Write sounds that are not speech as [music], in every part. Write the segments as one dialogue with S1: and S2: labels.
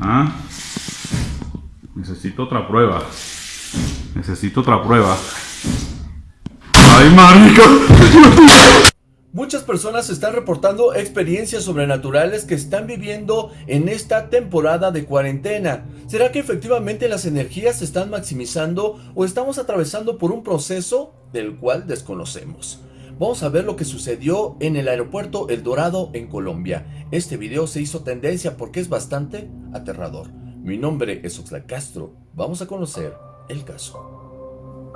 S1: ¿Ah? Necesito otra prueba. Necesito otra prueba. ¡Ay, marica!
S2: Muchas personas están reportando experiencias sobrenaturales que están viviendo en esta temporada de cuarentena. ¿Será que efectivamente las energías se están maximizando o estamos atravesando por un proceso del cual desconocemos? Vamos a ver lo que sucedió en el aeropuerto El Dorado en Colombia. Este video se hizo tendencia porque es bastante aterrador. Mi nombre es Oxlack Castro. Vamos a conocer el caso.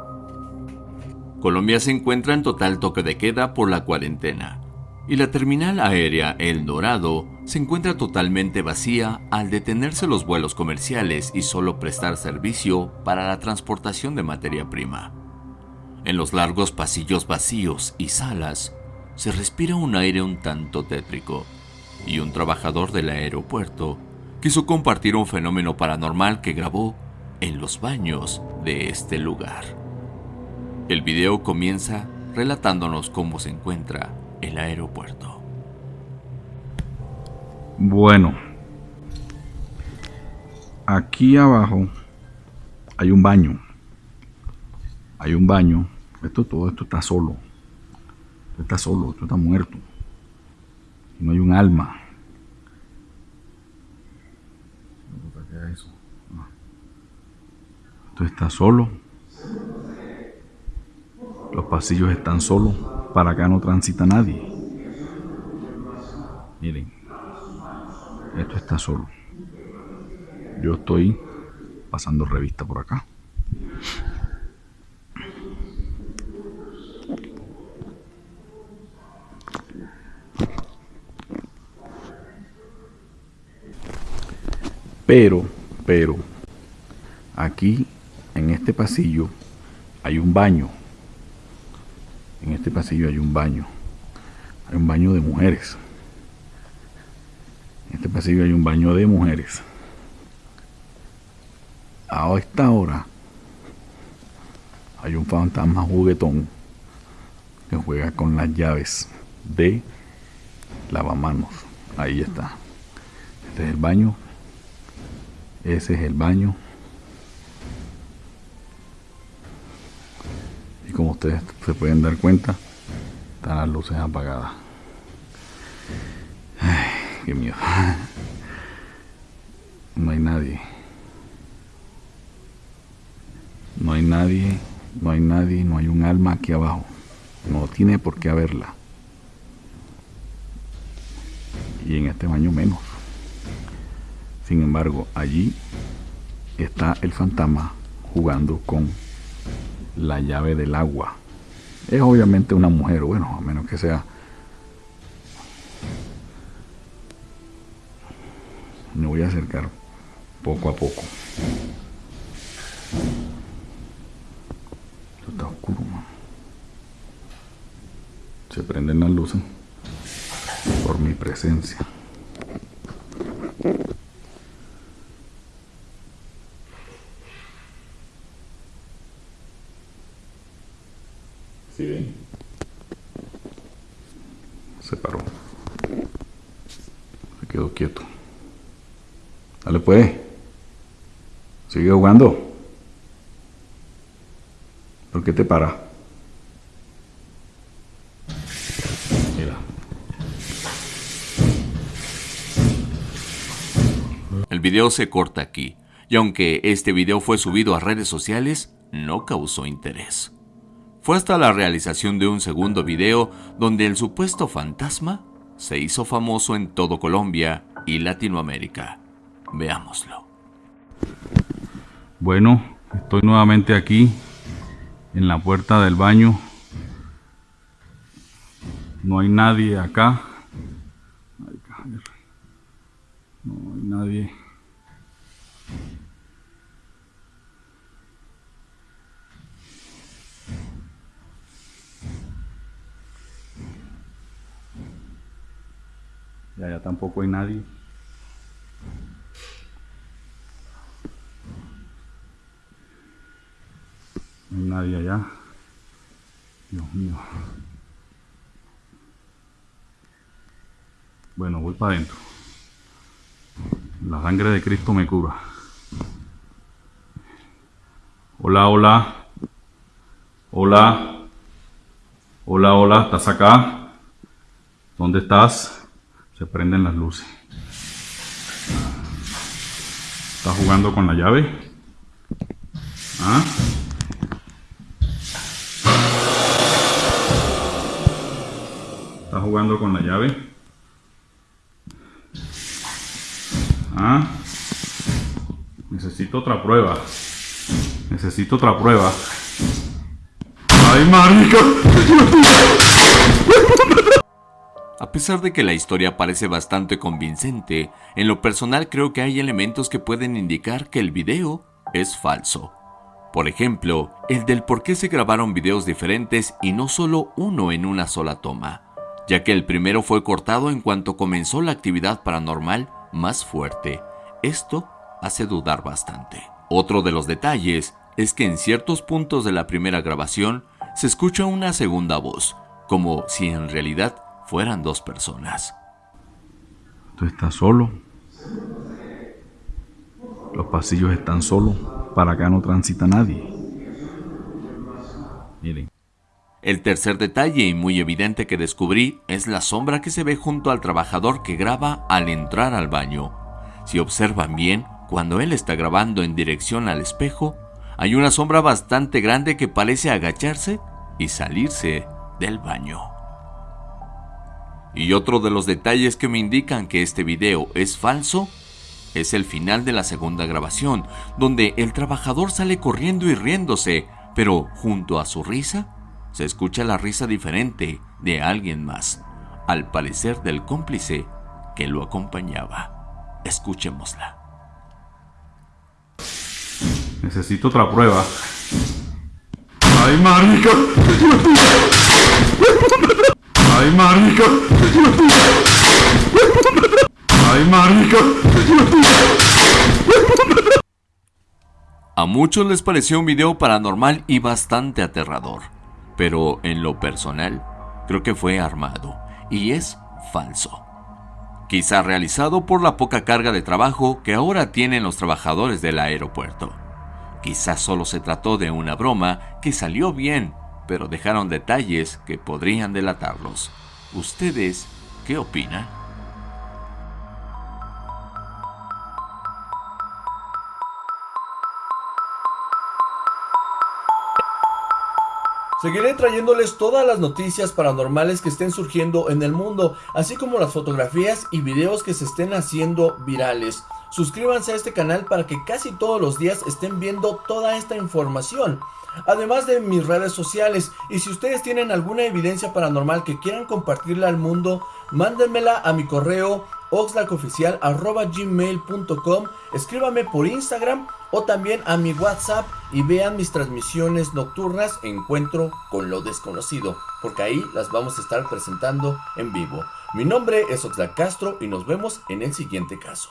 S3: Colombia se encuentra en total toque de queda por la cuarentena y la terminal aérea El Dorado se encuentra totalmente vacía al detenerse los vuelos comerciales y solo prestar servicio para la transportación de materia prima. En los largos pasillos vacíos y salas se respira un aire un tanto tétrico y un trabajador del aeropuerto quiso compartir un fenómeno paranormal que grabó en los baños de este lugar. El video comienza relatándonos cómo se encuentra el aeropuerto.
S1: Bueno, aquí abajo hay un baño. Hay un baño. Esto todo esto está solo. Esto está solo, esto está muerto. No hay un alma. Esto está solo. Los pasillos están solos. Para acá no transita nadie. Miren. Esto está solo. Yo estoy pasando revista por acá. Pero, pero, aquí en este pasillo hay un baño en este pasillo hay un baño. Hay un baño de mujeres. En este pasillo hay un baño de mujeres. A esta hora hay un fantasma juguetón que juega con las llaves de lavamanos. Ahí está. Este es el baño. Ese es el baño. como ustedes se pueden dar cuenta, están las luces apagadas. Ay, qué miedo. No hay nadie. No hay nadie, no hay nadie, no hay un alma aquí abajo. No tiene por qué haberla. Y en este baño menos. Sin embargo, allí está el fantasma jugando con la llave del agua. Es obviamente una mujer, bueno, a menos que sea... Me voy a acercar poco a poco. Esto está oscuro, Se prenden las luces por mi presencia. Se paró. Se quedó quieto. Dale pues. Sigue jugando. ¿Por qué te para? Mira.
S3: El video se corta aquí, y aunque este video fue subido a redes sociales, no causó interés. Fue hasta la realización de un segundo video donde el supuesto fantasma se hizo famoso en todo Colombia y Latinoamérica. Veámoslo.
S1: Bueno, estoy nuevamente aquí en la puerta del baño. No hay nadie acá. No hay nadie. Y allá tampoco hay nadie. No hay nadie allá. Dios mío. Bueno, voy para adentro. La sangre de Cristo me cura. Hola, hola. Hola. Hola, hola. ¿Estás acá? ¿Dónde estás? Se prenden las luces. ¿Estás jugando con la llave? ¿Ah? ¿Estás jugando con la llave? ¿Ah? Necesito otra prueba. Necesito otra prueba. ¡Ay, marica! [laughs]
S3: A pesar de que la historia parece bastante convincente, en lo personal creo que hay elementos que pueden indicar que el video es falso. Por ejemplo, el del por qué se grabaron videos diferentes y no solo uno en una sola toma, ya que el primero fue cortado en cuanto comenzó la actividad paranormal más fuerte. Esto hace dudar bastante. Otro de los detalles es que en ciertos puntos de la primera grabación se escucha una segunda voz, como si en realidad fueran dos personas.
S1: Tú estás solo. Los pasillos están solos. Para acá no transita nadie. Miren.
S3: El tercer detalle y muy evidente que descubrí es la sombra que se ve junto al trabajador que graba al entrar al baño. Si observan bien, cuando él está grabando en dirección al espejo, hay una sombra bastante grande que parece agacharse y salirse del baño. Y otro de los detalles que me indican que este video es falso es el final de la segunda grabación, donde el trabajador sale corriendo y riéndose, pero junto a su risa se escucha la risa diferente de alguien más, al parecer del cómplice que lo acompañaba. Escuchémosla.
S1: Necesito otra prueba. ¡Ay, marica! ¡Ay, marica! ¡Ay, marica!
S3: A muchos les pareció un video paranormal y bastante aterrador pero en lo personal creo que fue armado y es falso. Quizá realizado por la poca carga de trabajo que ahora tienen los trabajadores del aeropuerto. Quizás solo se trató de una broma que salió bien, pero dejaron detalles que podrían delatarlos. ¿Ustedes qué opinan?
S2: Seguiré trayéndoles todas las noticias paranormales que estén surgiendo en el mundo, así como las fotografías y videos que se estén haciendo virales. Suscríbanse a este canal para que casi todos los días estén viendo toda esta información. Además de mis redes sociales, y si ustedes tienen alguna evidencia paranormal que quieran compartirla al mundo, mándenmela a mi correo oxlacoficial.gmail.com Escríbame por Instagram o también a mi WhatsApp y vean mis transmisiones nocturnas Encuentro con lo desconocido, porque ahí las vamos a estar presentando en vivo. Mi nombre es Oxlack Castro y nos vemos en el siguiente caso.